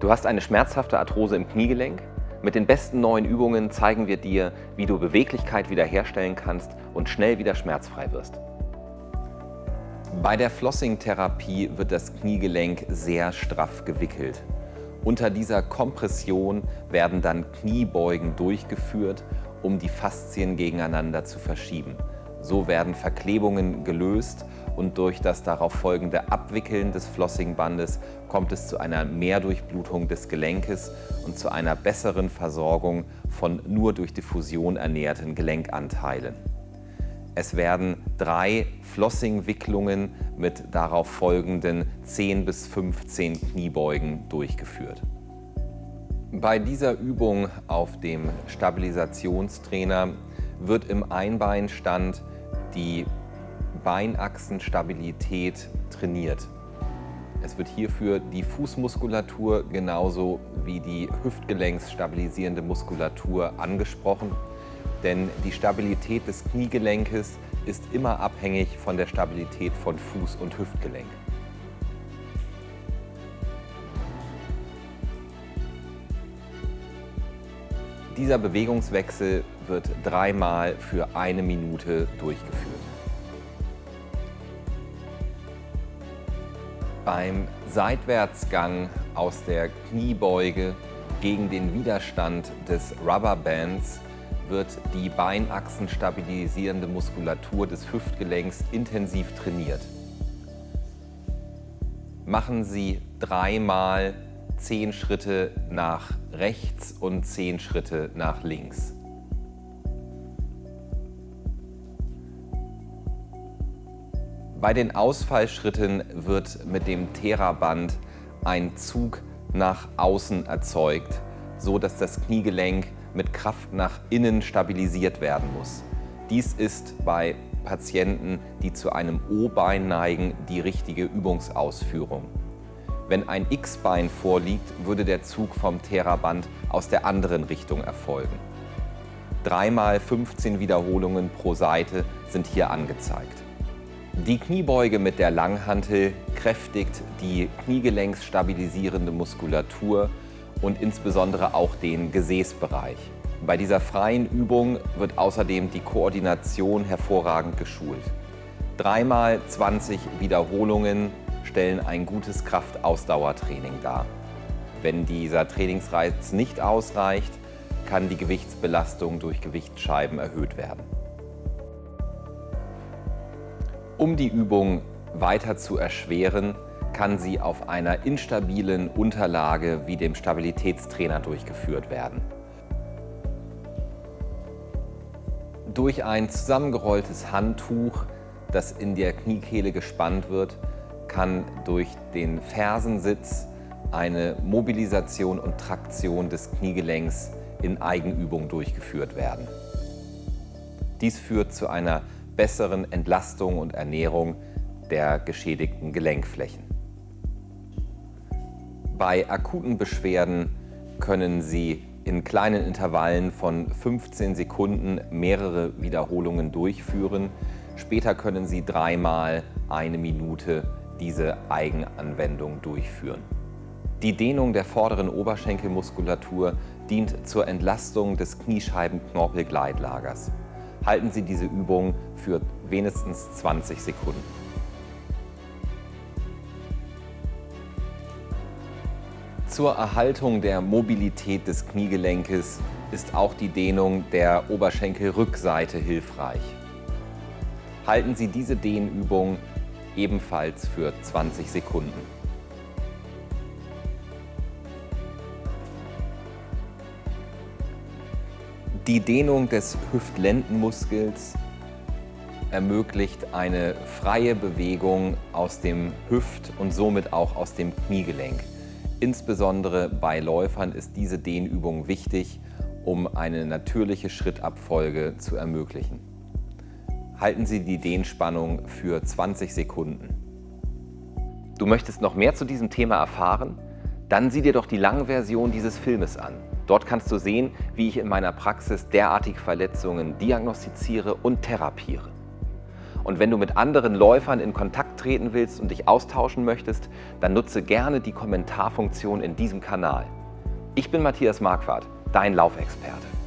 Du hast eine schmerzhafte Arthrose im Kniegelenk? Mit den besten neuen Übungen zeigen wir dir, wie du Beweglichkeit wiederherstellen kannst und schnell wieder schmerzfrei wirst. Bei der Flossing-Therapie wird das Kniegelenk sehr straff gewickelt. Unter dieser Kompression werden dann Kniebeugen durchgeführt, um die Faszien gegeneinander zu verschieben. So werden Verklebungen gelöst und durch das darauf folgende Abwickeln des Flossingbandes kommt es zu einer Mehrdurchblutung des Gelenkes und zu einer besseren Versorgung von nur durch Diffusion ernährten Gelenkanteilen. Es werden drei Flossing-Wicklungen mit darauf folgenden 10 bis 15 Kniebeugen durchgeführt. Bei dieser Übung auf dem Stabilisationstrainer wird im Einbeinstand die Beinachsenstabilität trainiert. Es wird hierfür die Fußmuskulatur genauso wie die Hüftgelenksstabilisierende Muskulatur angesprochen, denn die Stabilität des Kniegelenkes ist immer abhängig von der Stabilität von Fuß- und Hüftgelenk. Dieser Bewegungswechsel wird dreimal für eine Minute durchgeführt. Beim Seitwärtsgang aus der Kniebeuge gegen den Widerstand des Rubberbands wird die Beinachsen stabilisierende Muskulatur des Hüftgelenks intensiv trainiert. Machen Sie dreimal zehn Schritte nach rechts und zehn Schritte nach links. Bei den Ausfallschritten wird mit dem Theraband ein Zug nach außen erzeugt, so dass das Kniegelenk mit Kraft nach innen stabilisiert werden muss. Dies ist bei Patienten, die zu einem O-Bein neigen, die richtige Übungsausführung. Wenn ein X-Bein vorliegt, würde der Zug vom Theraband aus der anderen Richtung erfolgen. Dreimal 15 Wiederholungen pro Seite sind hier angezeigt. Die Kniebeuge mit der Langhantel kräftigt die kniegelenksstabilisierende Muskulatur und insbesondere auch den Gesäßbereich. Bei dieser freien Übung wird außerdem die Koordination hervorragend geschult. Dreimal 20 Wiederholungen stellen ein gutes Kraftausdauertraining dar. Wenn dieser Trainingsreiz nicht ausreicht, kann die Gewichtsbelastung durch Gewichtsscheiben erhöht werden. Um die Übung weiter zu erschweren, kann sie auf einer instabilen Unterlage wie dem Stabilitätstrainer durchgeführt werden. Durch ein zusammengerolltes Handtuch, das in der Kniekehle gespannt wird, kann durch den Fersensitz eine Mobilisation und Traktion des Kniegelenks in Eigenübung durchgeführt werden. Dies führt zu einer besseren Entlastung und Ernährung der geschädigten Gelenkflächen. Bei akuten Beschwerden können Sie in kleinen Intervallen von 15 Sekunden mehrere Wiederholungen durchführen. Später können Sie dreimal eine Minute diese Eigenanwendung durchführen. Die Dehnung der vorderen Oberschenkelmuskulatur dient zur Entlastung des Kniescheibenknorpelgleitlagers halten Sie diese Übung für wenigstens 20 Sekunden. Zur Erhaltung der Mobilität des Kniegelenkes ist auch die Dehnung der Oberschenkelrückseite hilfreich. Halten Sie diese Dehnübung ebenfalls für 20 Sekunden. Die Dehnung des Hüftlendenmuskels ermöglicht eine freie Bewegung aus dem Hüft- und somit auch aus dem Kniegelenk. Insbesondere bei Läufern ist diese Dehnübung wichtig, um eine natürliche Schrittabfolge zu ermöglichen. Halten Sie die Dehnspannung für 20 Sekunden. Du möchtest noch mehr zu diesem Thema erfahren? Dann sieh dir doch die lange Version dieses Filmes an. Dort kannst du sehen, wie ich in meiner Praxis derartige Verletzungen diagnostiziere und therapiere. Und wenn du mit anderen Läufern in Kontakt treten willst und dich austauschen möchtest, dann nutze gerne die Kommentarfunktion in diesem Kanal. Ich bin Matthias Marquardt, dein Laufexperte.